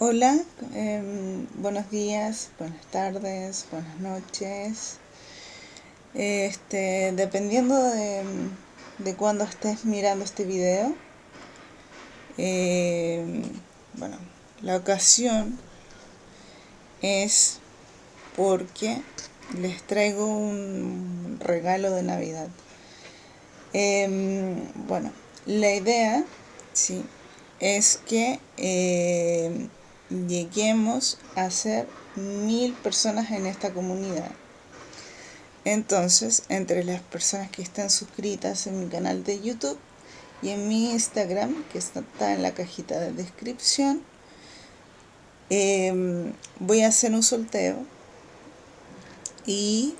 Hola, em, buenos días, buenas tardes, buenas noches. Este, dependiendo de, de cuándo estés mirando este video, em, bueno, la ocasión es porque les traigo un regalo de Navidad. Em, bueno, la idea, sí, es que lleguemos a ser mil personas en esta comunidad. Entonces, entre las personas que están suscritas en mi canal de YouTube y en mi Instagram, que está en la cajita de descripción, em, voy a hacer un sorteo y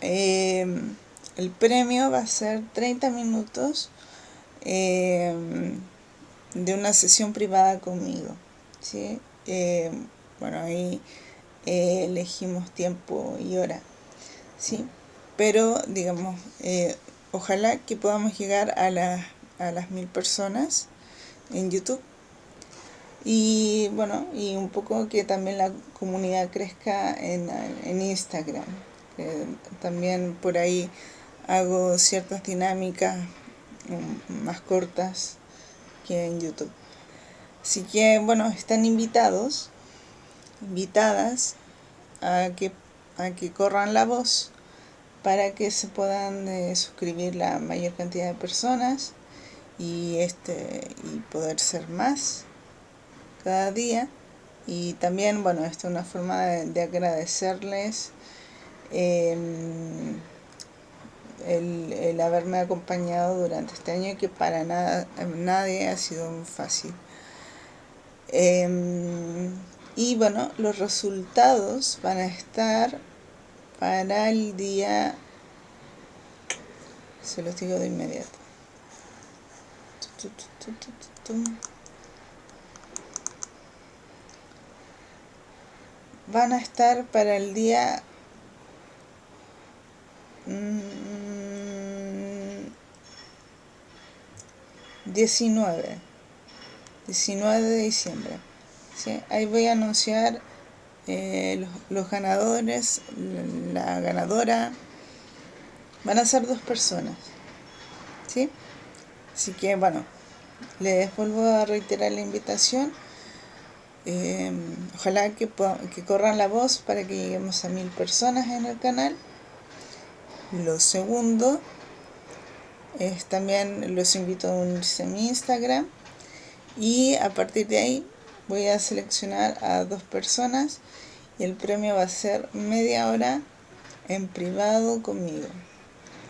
em, el premio va a ser 30 minutos em, de una sesión privada conmigo. ¿Sí? Eh, bueno, ahí eh, elegimos tiempo y hora, ¿sí? Pero, digamos, eh, ojalá que podamos llegar a, a las mil personas en YouTube y bueno, y un poco que también la comunidad crezca en, en Instagram. también por ahí hago ciertas dinámicas mm, más cortas que en YouTube. Así que, bueno, están invitados, invitadas a que, a que corran la voz para que se puedan eh, suscribir la mayor cantidad de personas y, este, y poder ser más cada día. Y también, bueno, esta es una forma de, agradecerles em, el, el, haberme acompañado durante este año que para nada, nadie ha sido fácil. Em, y bueno, los resultados van a estar para el día, se los digo de inmediato. Van a estar para el día 19 mm, 19 de diciembre. Ahí voy a anunciar eh, los, ganadores, la, ganadora. Van a ser dos personas. ¿sí? Así que bueno, les vuelvo a reiterar la invitación. Em, ojalá que, que corran la voz para que lleguemos a mil personas en el canal. Lo segundo es también los invito a unirse a mi Instagram y a partir de ahí voy a seleccionar a dos personas y el premio va a ser media hora en privado conmigo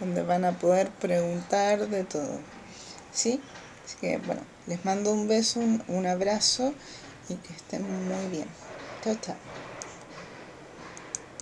donde van a poder preguntar de todo ¿sí? así que bueno les mando un beso un, abrazo y que estén muy bien chao chao